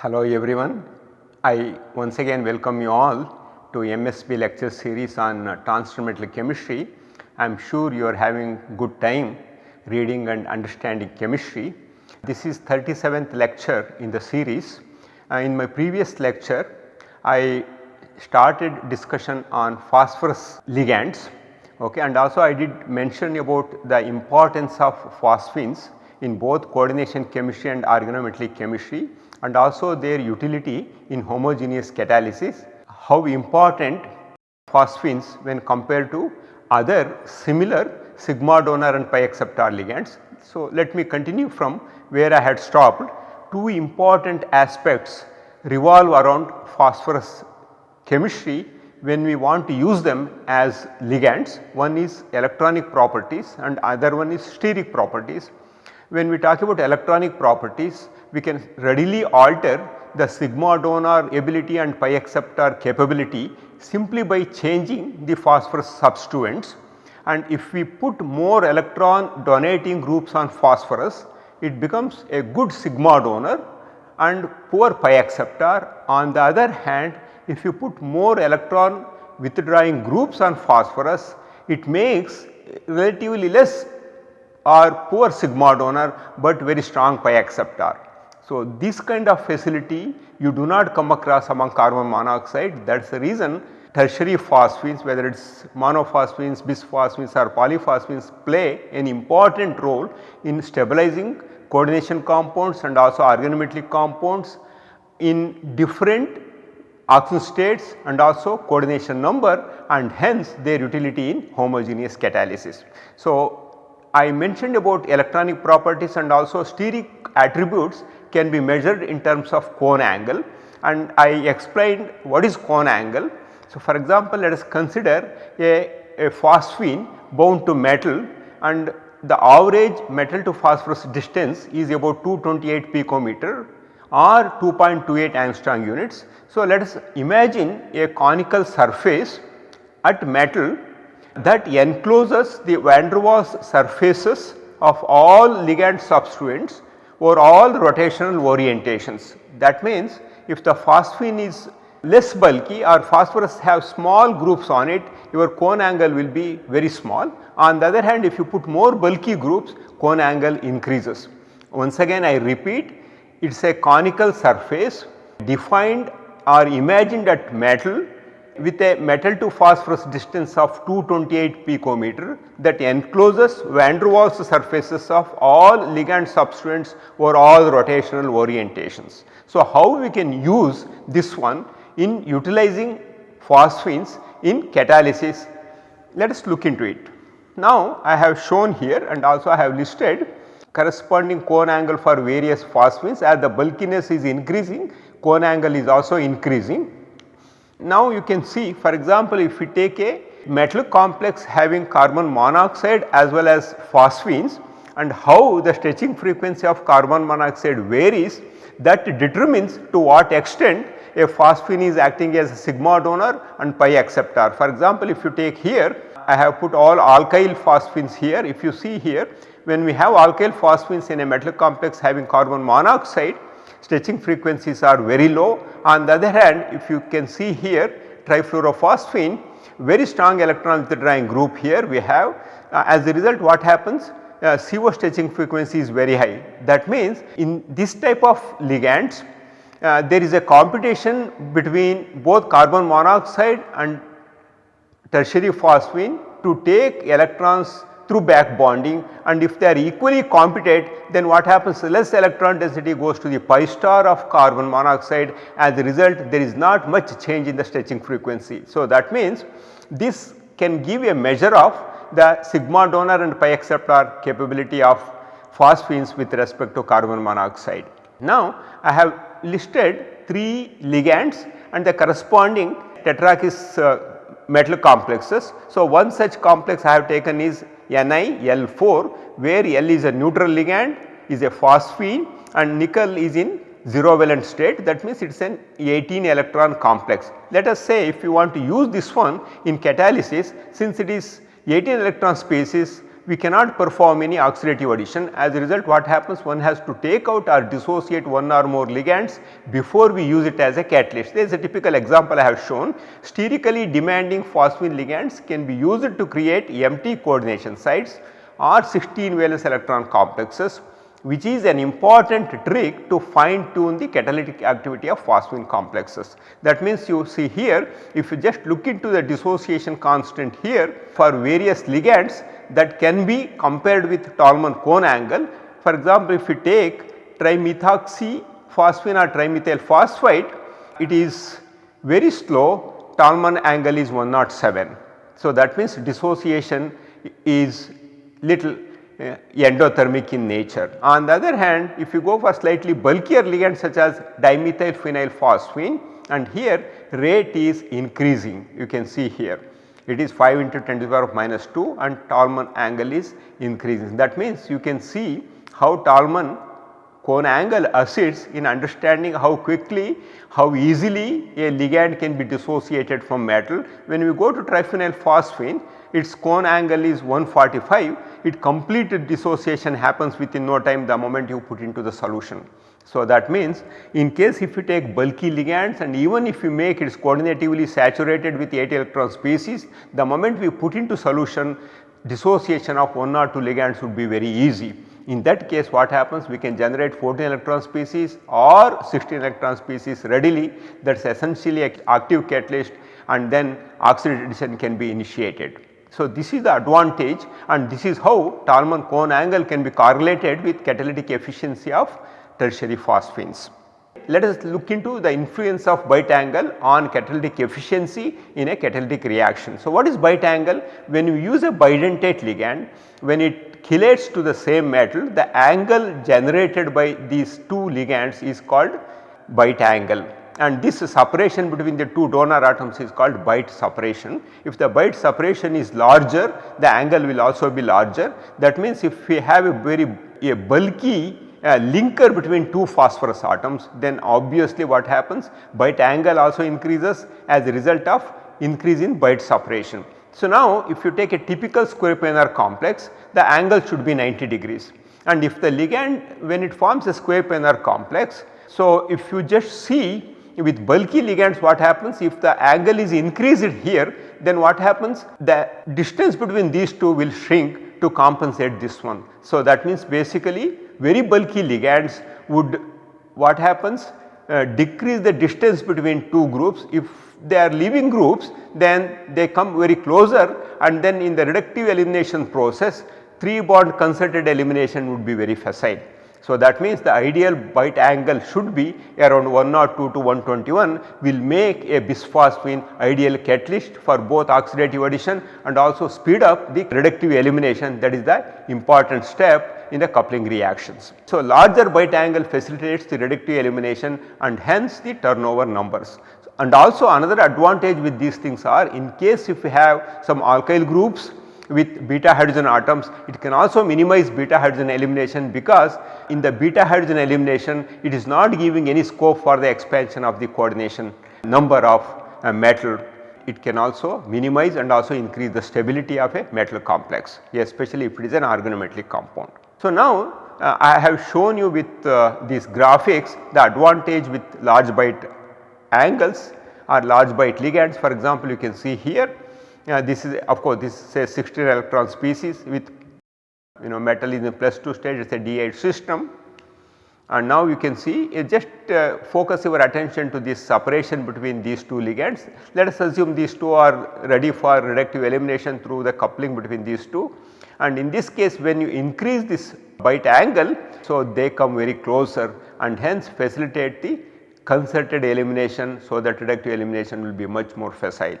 Hello everyone. I once again welcome you all to MSB lecture series on uh, chemistry. I am sure you are having good time reading and understanding chemistry. This is 37th lecture in the series. Uh, in my previous lecture I started discussion on phosphorus ligands okay, and also I did mention about the importance of phosphines in both coordination chemistry and organometallic chemistry and also their utility in homogeneous catalysis, how important phosphines when compared to other similar sigma donor and pi acceptor ligands. So, let me continue from where I had stopped. Two important aspects revolve around phosphorus chemistry when we want to use them as ligands. One is electronic properties and other one is steric properties. When we talk about electronic properties, we can readily alter the sigma donor ability and pi acceptor capability simply by changing the phosphorus substituents and if we put more electron donating groups on phosphorus it becomes a good sigma donor and poor pi acceptor. On the other hand if you put more electron withdrawing groups on phosphorus it makes relatively less or poor sigma donor but very strong pi acceptor. So, this kind of facility you do not come across among carbon monoxide that is the reason tertiary phosphines whether it is monophosphines, bisphosphines or polyphosphines play an important role in stabilizing coordination compounds and also organometallic compounds in different oxidation states and also coordination number and hence their utility in homogeneous catalysis. So, I mentioned about electronic properties and also steric attributes can be measured in terms of cone angle and I explained what is cone angle. So, for example, let us consider a, a phosphine bound to metal and the average metal to phosphorus distance is about 228 picometer or 2.28 angstrom units. So, let us imagine a conical surface at metal that encloses the van der Waals surfaces of all ligand substituents over all rotational orientations. That means if the phosphine is less bulky or phosphorus have small groups on it your cone angle will be very small. On the other hand if you put more bulky groups cone angle increases. Once again I repeat it is a conical surface defined or imagined at metal with a metal to phosphorus distance of 228 picometer that encloses van der Waals surfaces of all ligand substituents over all rotational orientations. So, how we can use this one in utilizing phosphines in catalysis let us look into it. Now, I have shown here and also I have listed corresponding cone angle for various phosphines as the bulkiness is increasing cone angle is also increasing now you can see for example if we take a metal complex having carbon monoxide as well as phosphines and how the stretching frequency of carbon monoxide varies that determines to what extent a phosphine is acting as a sigma donor and pi acceptor. For example, if you take here I have put all alkyl phosphines here if you see here when we have alkyl phosphines in a metal complex having carbon monoxide stretching frequencies are very low. On the other hand if you can see here trifluorophosphine very strong electron withdrawing group here we have uh, as a result what happens uh, CO stretching frequency is very high. That means in this type of ligands uh, there is a competition between both carbon monoxide and tertiary phosphine to take electrons through back bonding and if they are equally competent then what happens less electron density goes to the pi star of carbon monoxide as a result there is not much change in the stretching frequency. So, that means this can give a measure of the sigma donor and pi acceptor capability of phosphines with respect to carbon monoxide. Now, I have listed 3 ligands and the corresponding tetrakis uh, metal complexes. So, one such complex I have taken is NiL4 where L is a neutral ligand is a phosphine and nickel is in 0 valent state that means it is an 18 electron complex. Let us say if you want to use this one in catalysis since it is 18 electron species we cannot perform any oxidative addition. As a result what happens? One has to take out or dissociate one or more ligands before we use it as a catalyst. There is a typical example I have shown. Sterically demanding phosphine ligands can be used to create empty coordination sites or 16 valence electron complexes which is an important trick to fine tune the catalytic activity of phosphine complexes. That means you see here if you just look into the dissociation constant here for various ligands that can be compared with Tolman cone angle. For example, if you take trimethoxy phosphine or trimethyl phosphite it is very slow Tolman angle is 107. So, that means dissociation is little Uh, endothermic in nature. On the other hand if you go for slightly bulkier ligands such as dimethyl phenyl phosphine and here rate is increasing you can see here it is 5 into 10 to the power of minus 2 and Tolman angle is increasing. That means you can see how Tolman cone angle assists in understanding how quickly, how easily a ligand can be dissociated from metal. When we go to triphenyl phosphine its cone angle is 145 it complete dissociation happens within no time the moment you put into the solution. So, that means in case if you take bulky ligands and even if you make it coordinatively saturated with 8 electron species the moment we put into solution dissociation of 1 or 2 ligands would be very easy. In that case what happens we can generate 14 electron species or 16 electron species readily that is essentially active catalyst and then oxidation can be initiated. So, this is the advantage and this is how Tolman cone angle can be correlated with catalytic efficiency of tertiary phosphines. Let us look into the influence of bite angle on catalytic efficiency in a catalytic reaction. So, what is bite angle? When you use a bidentate ligand, when it chelates to the same metal, the angle generated by these two ligands is called bite angle and this separation between the two donor atoms is called bite separation. If the bite separation is larger, the angle will also be larger. That means if we have a very a bulky a linker between two phosphorus atoms then obviously what happens bite angle also increases as a result of increase in bite separation. So, now if you take a typical square planar complex the angle should be 90 degrees and if the ligand when it forms a square planar complex. So, if you just see with bulky ligands what happens if the angle is increased here then what happens the distance between these two will shrink to compensate this one. So, that means basically very bulky ligands would what happens uh, decrease the distance between two groups if they are leaving groups then they come very closer and then in the reductive elimination process 3 bond concerted elimination would be very facile. So, that means the ideal bite angle should be around 102 to 121 will make a bisphosphine ideal catalyst for both oxidative addition and also speed up the reductive elimination that is the important step in the coupling reactions. So, larger bite angle facilitates the reductive elimination and hence the turnover numbers. And also another advantage with these things are in case if we have some alkyl groups with beta hydrogen atoms it can also minimize beta hydrogen elimination because in the beta hydrogen elimination it is not giving any scope for the expansion of the coordination number of uh, metal it can also minimize and also increase the stability of a metal complex especially if it is an organometallic compound. So, now uh, I have shown you with uh, these graphics the advantage with large bite angles or large bite ligands for example you can see here yeah, this is of course this is a 16 electron species with you know metal in the plus 2 state it is a D8 system. And now you can see just uh, focus your attention to this separation between these two ligands. Let us assume these two are ready for reductive elimination through the coupling between these two. And in this case when you increase this bite angle so they come very closer and hence facilitate the concerted elimination so that reductive elimination will be much more facile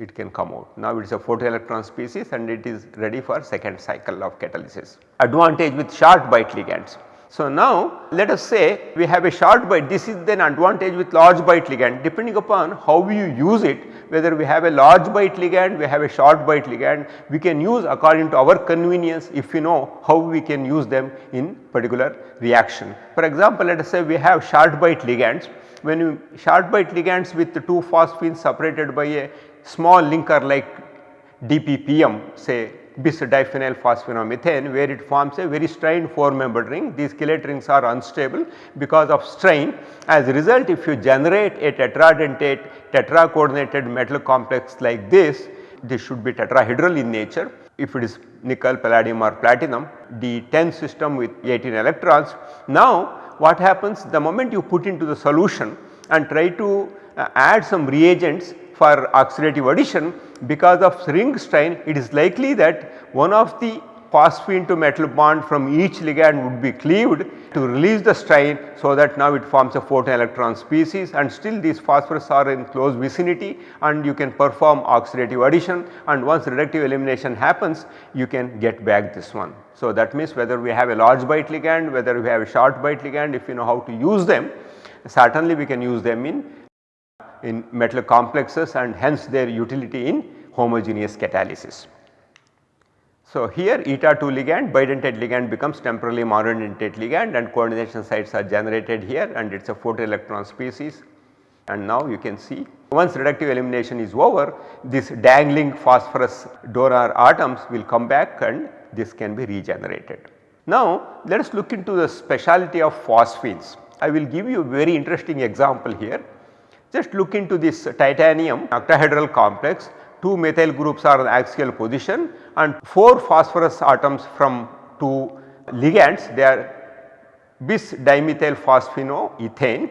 it can come out. Now it is a photoelectron species and it is ready for second cycle of catalysis. Advantage with short bite ligands. So now let us say we have a short bite this is then advantage with large bite ligand depending upon how you use it whether we have a large bite ligand we have a short bite ligand we can use according to our convenience if we know how we can use them in particular reaction. For example let us say we have short bite ligands when you short bite ligands with two phosphines separated by a small linker like DPPM say bis diphenyl where it forms a very strained 4 membered ring. These chelate rings are unstable because of strain. As a result if you generate a tetradentate tetra coordinated metal complex like this, this should be tetrahedral in nature. If it is nickel, palladium or platinum, D10 system with 18 electrons. Now what happens the moment you put into the solution and try to uh, add some reagents for oxidative addition because of ring strain it is likely that one of the phosphine to metal bond from each ligand would be cleaved to release the strain so that now it forms a 14 electron species and still these phosphorus are in close vicinity and you can perform oxidative addition and once reductive elimination happens you can get back this one. So that means whether we have a large bite ligand, whether we have a short bite ligand if you know how to use them certainly we can use them in in metal complexes and hence their utility in homogeneous catalysis. So, here eta 2 ligand bidentate ligand becomes temporally monodentate ligand and coordination sites are generated here and it is a 40 electron species and now you can see once reductive elimination is over this dangling phosphorus donor atoms will come back and this can be regenerated. Now let us look into the speciality of phosphines. I will give you a very interesting example here. Just look into this titanium octahedral complex. 2 methyl groups are in axial position and 4 phosphorus atoms from 2 ligands they are bis dimethyl phosphinoethane.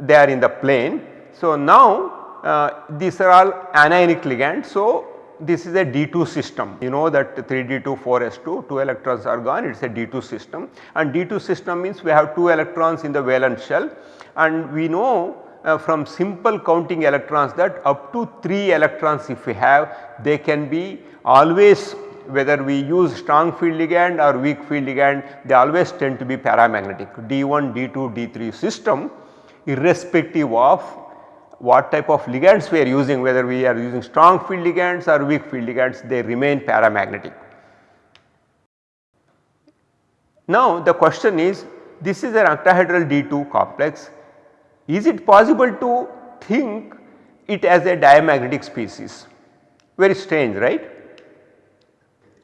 They are in the plane. So, now uh, these are all anionic ligands. So, this is a D2 system. You know that 3D2 4S2 2 electrons are gone. It is a D2 system. And D2 system means we have 2 electrons in the valence shell. And we know uh, from simple counting electrons that up to 3 electrons if we have they can be always whether we use strong field ligand or weak field ligand they always tend to be paramagnetic D1, D2, D3 system irrespective of what type of ligands we are using whether we are using strong field ligands or weak field ligands they remain paramagnetic. Now the question is this is an octahedral D2 complex is it possible to think it as a diamagnetic species? Very strange right?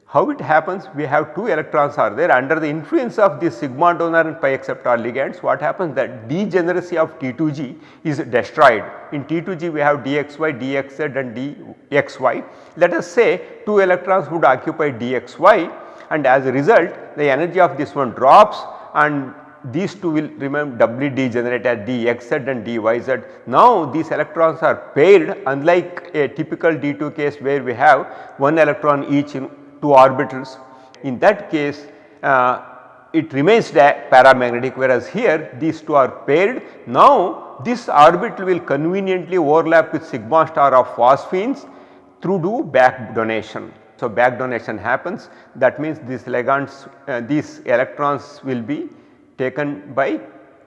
How it happens we have 2 electrons are there under the influence of the sigma donor and pi acceptor ligands what happens that degeneracy of T2G is destroyed. In T2G we have dxy, dxz and dxy. Let us say 2 electrons would occupy dxy and as a result the energy of this one drops and these two will remain doubly degenerate as dxz and dyz. Now these electrons are paired unlike a typical D2 case where we have one electron each in 2 orbitals. In that case uh, it remains paramagnetic whereas here these two are paired. Now this orbital will conveniently overlap with sigma star of phosphines through do back donation. So back donation happens that means these ligands uh, these electrons will be taken by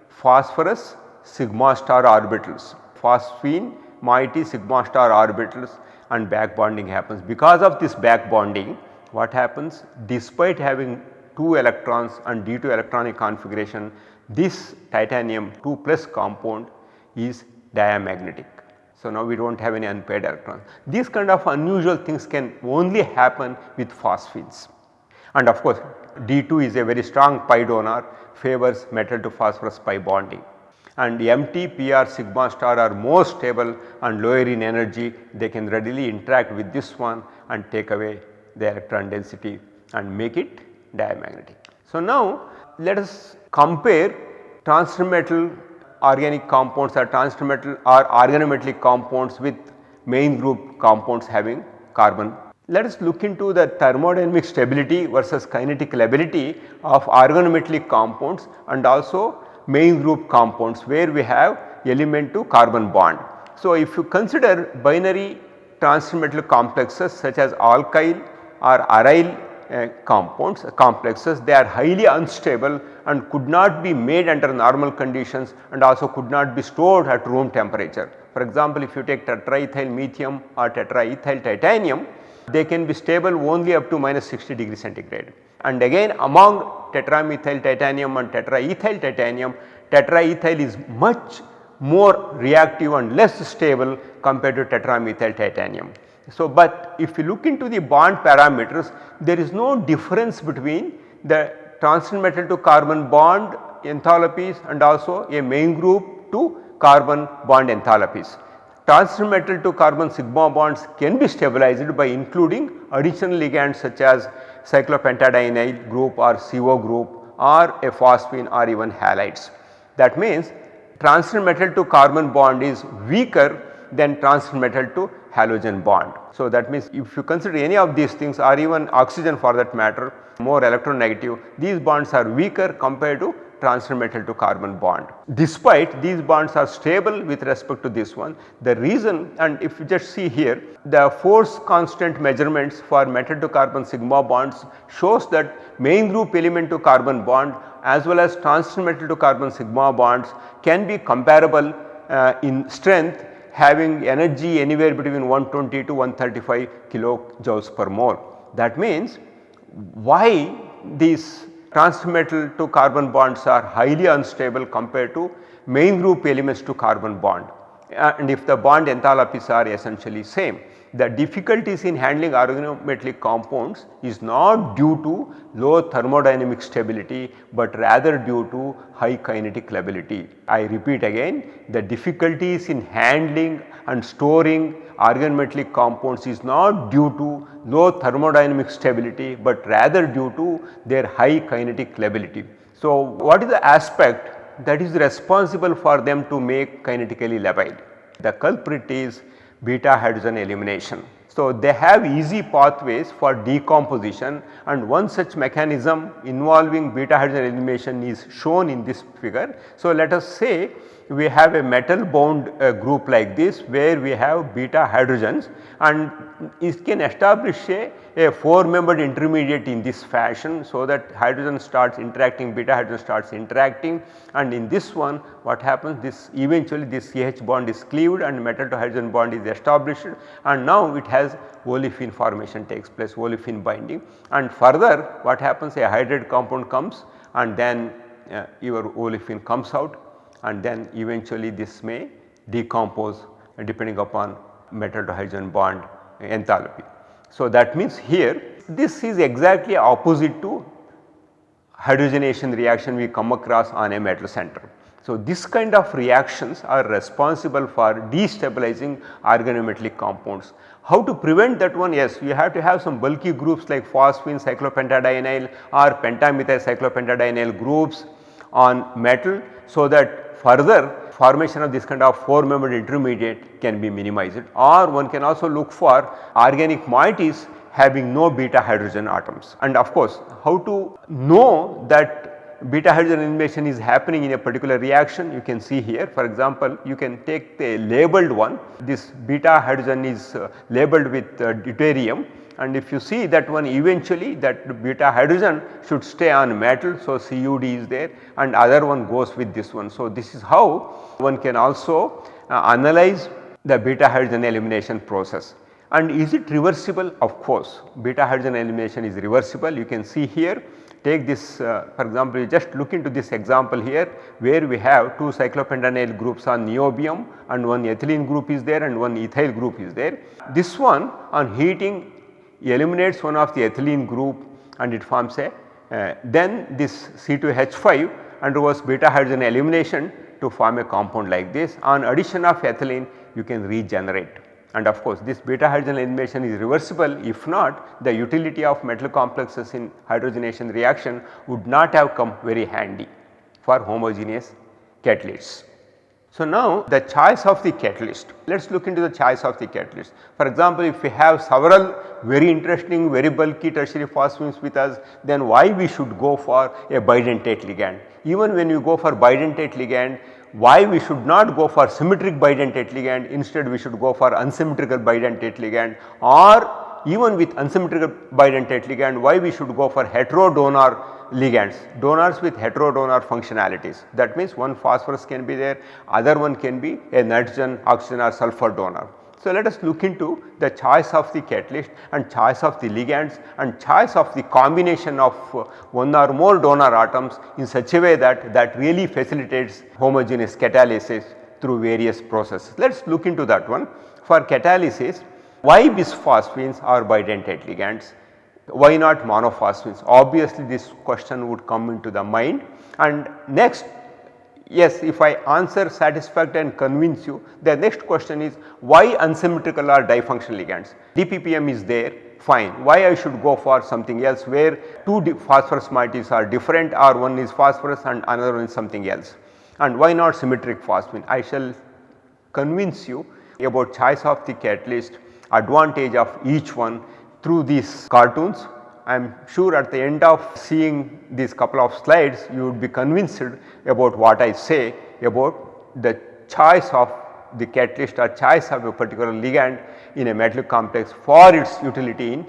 phosphorus sigma star orbitals, phosphine moiety sigma star orbitals and back bonding happens. Because of this back bonding what happens despite having 2 electrons and D2 electronic configuration this titanium 2 plus compound is diamagnetic. So, now we do not have any unpaired electrons. These kind of unusual things can only happen with phosphines and of course D2 is a very strong pi donor favors metal to phosphorus pi bonding and MT, PR, sigma star are more stable and lower in energy they can readily interact with this one and take away the electron density and make it diamagnetic. So, now let us compare transmetal organic compounds or transmetal or organometallic compounds with main group compounds having carbon let us look into the thermodynamic stability versus kinetic lability of organometallic compounds and also main group compounds where we have element to carbon bond. So, if you consider binary transmetal complexes such as alkyl or aryl uh, compounds uh, complexes they are highly unstable and could not be made under normal conditions and also could not be stored at room temperature. For example, if you take tetraethyl methium or tetraethyl titanium they can be stable only up to minus 60 degree centigrade. And again among tetramethyl titanium and tetraethyl titanium, tetraethyl is much more reactive and less stable compared to tetramethyl titanium. So, but if you look into the bond parameters there is no difference between the transition metal to carbon bond enthalpies and also a main group to carbon bond enthalpies. Transition metal to carbon sigma bonds can be stabilized by including additional ligands such as cyclopentadienyl group or CO group or a phosphine or even halides. That means transition metal to carbon bond is weaker than transition metal to halogen bond. So, that means if you consider any of these things or even oxygen for that matter more electronegative these bonds are weaker compared to transition metal to carbon bond. Despite these bonds are stable with respect to this one the reason and if you just see here the force constant measurements for metal to carbon sigma bonds shows that main group element to carbon bond as well as transition metal to carbon sigma bonds can be comparable uh, in strength having energy anywhere between 120 to 135 kilojoules per mole. That means why these transition metal to carbon bonds are highly unstable compared to main group elements to carbon bond uh, and if the bond enthalpies are essentially same. The difficulties in handling organometallic compounds is not due to low thermodynamic stability, but rather due to high kinetic lability. I repeat again the difficulties in handling and storing organometallic compounds is not due to low thermodynamic stability, but rather due to their high kinetic lability. So, what is the aspect that is responsible for them to make kinetically labile? The culprit is beta hydrogen elimination. So, they have easy pathways for decomposition and one such mechanism involving beta hydrogen elimination is shown in this figure. So, let us say we have a metal bound uh, group like this where we have beta hydrogens and it can establish a, a 4 membered intermediate in this fashion. So, that hydrogen starts interacting beta hydrogen starts interacting. And in this one what happens? This eventually this CH bond is cleaved and metal to hydrogen bond is established. And now it has olefin formation takes place olefin binding. And further what happens? A hydrated compound comes and then uh, your olefin comes out and then eventually this may decompose depending upon metal to hydrogen bond enthalpy. So, that means here this is exactly opposite to hydrogenation reaction we come across on a metal center. So, this kind of reactions are responsible for destabilizing organometallic compounds. How to prevent that one? Yes, you have to have some bulky groups like phosphine cyclopentadienyl or pentamethyl cyclopentadienyl groups on metal so that further formation of this kind of 4 membered intermediate can be minimized. Or one can also look for organic moieties having no beta hydrogen atoms. And of course, how to know that beta hydrogen elimination is happening in a particular reaction you can see here. For example you can take the labeled one. This beta hydrogen is uh, labeled with uh, deuterium and if you see that one eventually that beta hydrogen should stay on metal. So, CUD is there and other one goes with this one. So, this is how one can also uh, analyze the beta hydrogen elimination process. And is it reversible? Of course, beta hydrogen elimination is reversible. You can see here take this uh, for example, you just look into this example here where we have two cyclopentanyl groups on niobium and one ethylene group is there and one ethyl group is there. This one on heating eliminates one of the ethylene group and it forms a uh, then this C2H5 undergoes beta hydrogen elimination to form a compound like this. On addition of ethylene you can regenerate. And of course this beta hydrogen elimination is reversible. If not the utility of metal complexes in hydrogenation reaction would not have come very handy for homogeneous catalysts. So, now the choice of the catalyst, let us look into the choice of the catalyst. For example, if we have several very interesting very bulky tertiary phosphines with us then why we should go for a bidentate ligand. Even when you go for bidentate ligand why we should not go for symmetric bidentate ligand instead we should go for unsymmetrical bidentate ligand or even with unsymmetrical bidentate ligand why we should go for heterodonor ligands, donors with heterodonor functionalities. That means one phosphorus can be there, other one can be a nitrogen, oxygen or sulfur donor. So, let us look into the choice of the catalyst and choice of the ligands and choice of the combination of uh, one or more donor atoms in such a way that that really facilitates homogeneous catalysis through various processes. Let us look into that one. For catalysis Why bisphosphines are bidentate ligands? Why not monophosphines? Obviously this question would come into the mind and next yes if I answer satisfactory and convince you the next question is why unsymmetrical or difunctional ligands? DPPM is there fine why I should go for something else where two phosphorus moieties are different or one is phosphorus and another one is something else and why not symmetric phosphine. I shall convince you about choice of the catalyst advantage of each one through these cartoons. I am sure at the end of seeing these couple of slides you would be convinced about what I say about the choice of the catalyst or choice of a particular ligand in a metallic complex for its utility in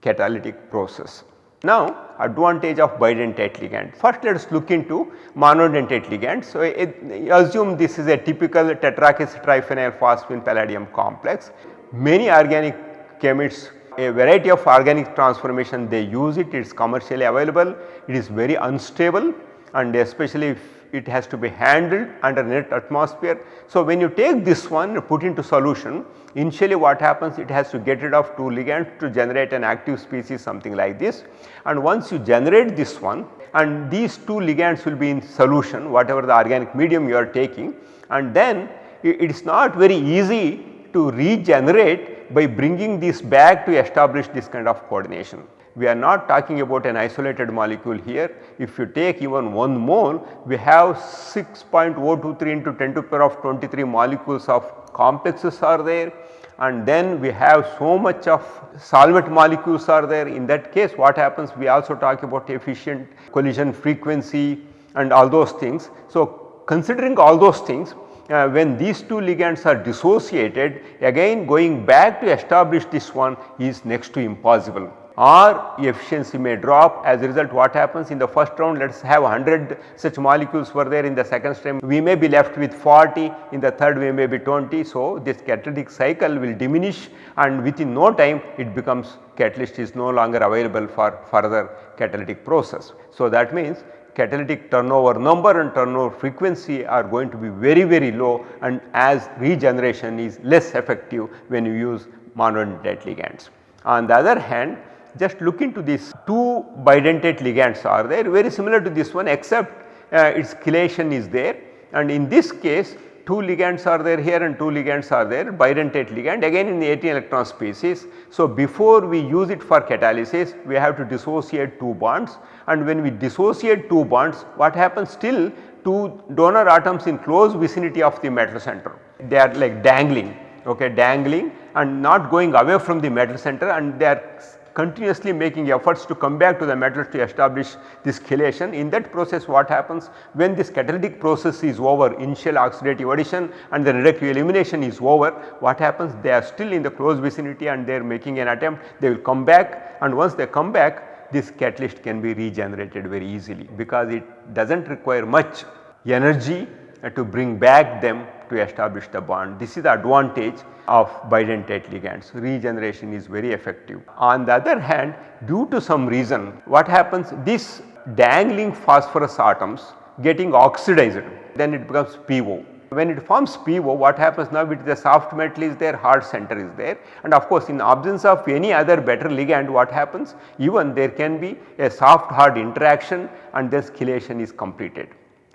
catalytic process. Now advantage of bidentate ligand. First let us look into monodentate ligand. So it, assume this is a typical tetrakis triphenyl phosphine palladium complex. Many organic chemists a variety of organic transformation they use it, it is commercially available, it is very unstable and especially if it has to be handled under inert atmosphere. So, when you take this one put into solution initially what happens it has to get rid of two ligands to generate an active species something like this and once you generate this one and these two ligands will be in solution whatever the organic medium you are taking and then it is not very easy to regenerate by bringing this back to establish this kind of coordination we are not talking about an isolated molecule here. If you take even 1 mole, we have 6.023 into 10 to the power of 23 molecules of complexes are there and then we have so much of solvent molecules are there. In that case what happens we also talk about efficient collision frequency and all those things. So, considering all those things uh, when these two ligands are dissociated again going back to establish this one is next to impossible. Or efficiency may drop. As a result what happens in the first round? Let us have 100 such molecules were there in the second stream. We may be left with 40 in the third we may be 20. So, this catalytic cycle will diminish and within no time it becomes catalyst is no longer available for further catalytic process. So, that means catalytic turnover number and turnover frequency are going to be very very low and as regeneration is less effective when you use monodentate ligands. On the other hand just look into these two bidentate ligands are there very similar to this one except uh, its chelation is there and in this case two ligands are there here and two ligands are there bidentate ligand again in the 18 electron species. So, before we use it for catalysis we have to dissociate two bonds and when we dissociate two bonds what happens still two donor atoms in close vicinity of the metal center they are like dangling okay dangling and not going away from the metal center and they are continuously making efforts to come back to the metal to establish this chelation. In that process what happens? When this catalytic process is over initial oxidative addition and the reductive elimination is over what happens? They are still in the close vicinity and they are making an attempt. They will come back and once they come back this catalyst can be regenerated very easily because it does not require much energy to bring back them to establish the bond. This is the advantage of bidentate ligands regeneration is very effective. On the other hand due to some reason what happens this dangling phosphorus atoms getting oxidized then it becomes PO. When it forms PO what happens now it is a soft metal is there hard center is there and of course in absence of any other better ligand what happens even there can be a soft hard interaction and this chelation is completed.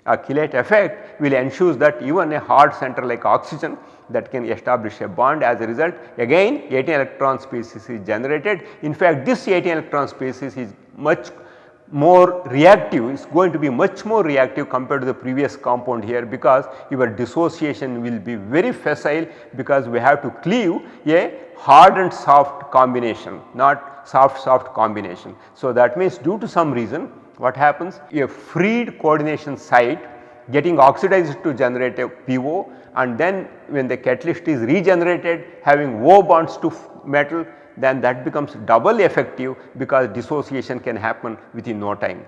A chelate effect will ensure that even a hard center like oxygen that can establish a bond as a result again 18 electron species is generated. In fact, this 18 electron species is much more reactive is going to be much more reactive compared to the previous compound here because your dissociation will be very facile because we have to cleave a hard and soft combination not soft soft combination. So, that means due to some reason what happens a freed coordination site getting oxidized to generate a PO and then when the catalyst is regenerated having O bonds to metal then that becomes double effective because dissociation can happen within no time.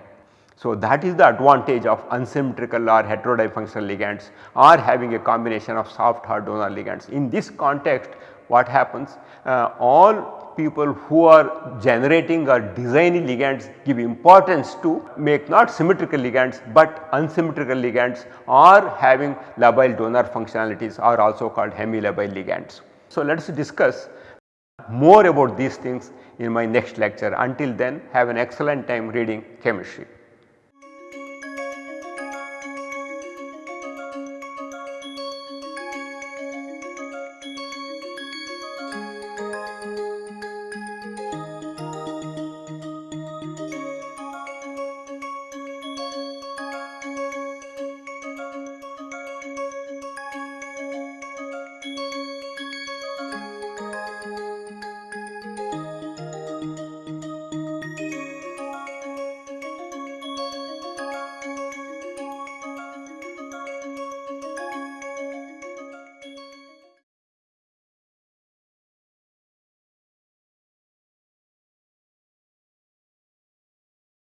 So, that is the advantage of unsymmetrical or heterodifunctional ligands or having a combination of soft hard donor ligands. In this context what happens uh, all people who are generating or designing ligands give importance to make not symmetrical ligands, but unsymmetrical ligands or having labile donor functionalities are also called hemilabile ligands. So, let us discuss more about these things in my next lecture. Until then have an excellent time reading chemistry.